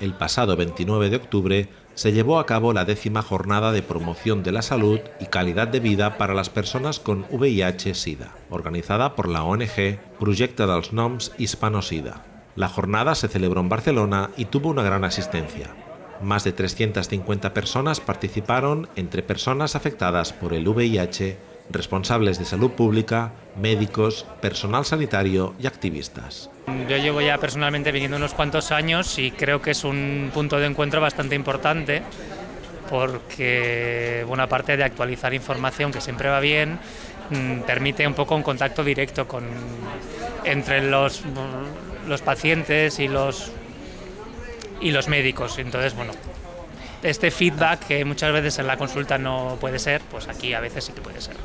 el pasado 29 de octubre se llevó a cabo la décima jornada de promoción de la salud y calidad de vida para las personas con VIH-Sida, organizada por la ONG Projecte dels Noms Hispano-Sida. La jornada se celebró en Barcelona y tuvo una gran asistencia. Más de 350 personas participaron entre personas afectadas por el VIH, responsables de salud pública, médicos, personal sanitario y activistas. Yo llevo ya personalmente viniendo unos cuantos años y creo que es un punto de encuentro bastante importante porque, bueno, aparte de actualizar información que siempre va bien, mm, permite un poco un contacto directo con, entre los, los pacientes y los, y los médicos. Entonces, bueno, este feedback que muchas veces en la consulta no puede ser, pues aquí a veces sí que puede ser.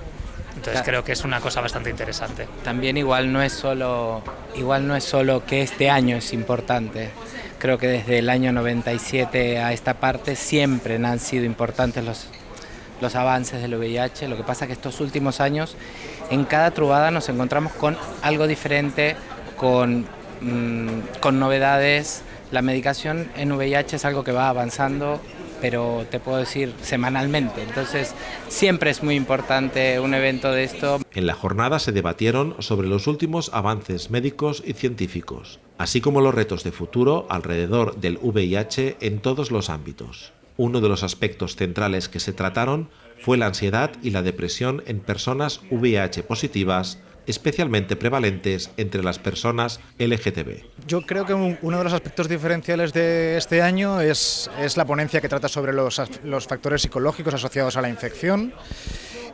Entonces creo que es una cosa bastante interesante. También igual no es solo, igual no es solo que este año es importante. Creo que desde el año 97 a esta parte siempre han sido importantes los, los avances del VIH. Lo que pasa es que estos últimos años en cada trubada nos encontramos con algo diferente, con, mm, con novedades. La medicación en VIH es algo que va avanzando pero te puedo decir semanalmente. Entonces, siempre es muy importante un evento de esto. En la jornada se debatieron sobre los últimos avances médicos y científicos, así como los retos de futuro alrededor del VIH en todos los ámbitos. Uno de los aspectos centrales que se trataron fue la ansiedad y la depresión en personas VIH positivas especialmente prevalentes entre las personas LGTB. Yo creo que uno de los aspectos diferenciales de este año es, es la ponencia que trata sobre los, los factores psicológicos asociados a la infección.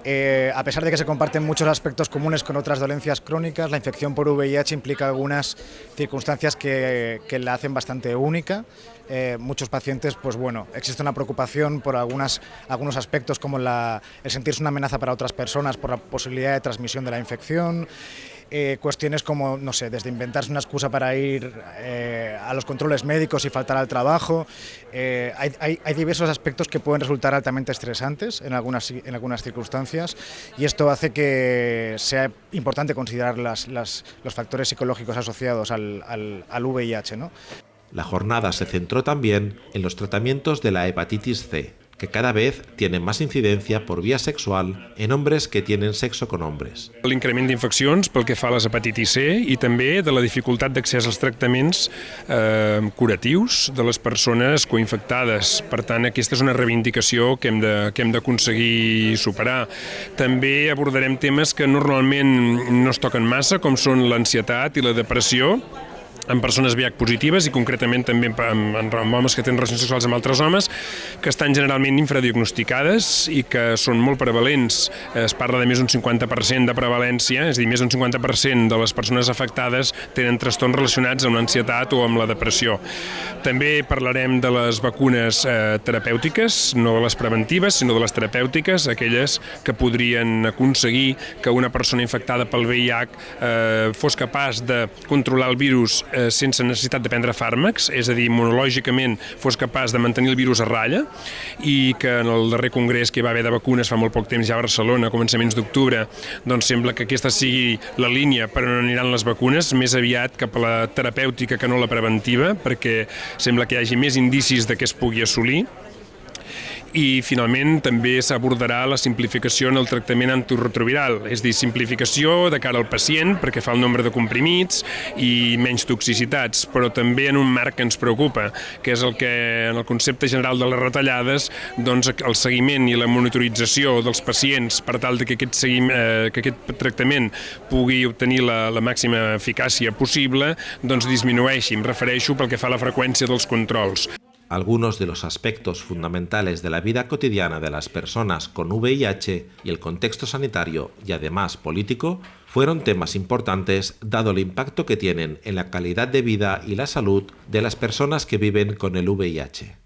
Eh, a pesar de que se comparten muchos aspectos comunes con otras dolencias crónicas, la infección por VIH implica algunas circunstancias que, la hacen bastante única. Eh, muchos pacientes, pues bueno, existe una preocupación por algunos aspectos como el sentirse una amenaza para otras personas por la posibilidad de transmisión de la infección, eh, cuestiones como, no sé, desde inventarse una excusa para ir eh, a los controles médicos y faltar al trabajo. Eh, hay, diversos aspectos que pueden resultar altamente estresantes en algunas, en algunas circunstancias y esto hace que sea importante considerar las, los factores psicológicos asociados al, al, VIH. La jornada se centró también en los tratamientos de la hepatitis C, que cada vez tienen más incidencia por via sexual en hombres que tienen sexo con hombres. L'increment d'infeccions pel que fa a les hepatitis C i també de la dificultat d'accés als tractaments eh, curatius de les persones coinfectades. Per tant, aquesta és una reivindicació que hem d'aconseguir superar. També abordarem temes que normalment no es toquen massa, com són l'ansietat i la depressió, en persones VIH positives i concretament també en, en, en homes que tenen relacions sexuals amb altres homes que estan generalment infradiagnosticades i que són molt prevalents. Es parla de més d'un 50% de prevalència, és a dir, més d'un 50% de les persones afectades tenen trastorns relacionats amb l'ansietat o amb la depressió. També parlarem de les vacunes eh, terapèutiques, no de les preventives, sinó de les terapèutiques, aquelles que podrien aconseguir que una persona infectada pel VIH eh, fos capaç de controlar el virus eh, sense necessitat de prendre fàrmacs, és a dir, monològicament fos capaç de mantenir el virus a ratlla i que en el darrer congrés que hi va haver de vacunes fa molt poc temps ja a Barcelona, a començaments d'octubre, doncs sembla que aquesta sigui la línia per on aniran les vacunes, més aviat cap a la terapèutica que no la preventiva, perquè sembla que hi hagi més indicis de que es pugui assolir i finalment també s'abordarà la simplificació en el tractament antiretroviral, és dir, simplificació de cara al pacient perquè fa el nombre de comprimits i menys toxicitats, però també en un marc que ens preocupa, que és el que en el concepte general de les retallades doncs el seguiment i la monitorització dels pacients per tal de que aquest, seguim, eh, que aquest tractament pugui obtenir la, la màxima eficàcia possible, doncs disminueixi, em refereixo pel que fa a la freqüència dels controls. algunos de los aspectos fundamentales de la vida cotidiana de las personas con VIH y el contexto sanitario y además político fueron temas importantes dado el impacto que tienen en la calidad de vida y la salud de las personas que viven con el VIH.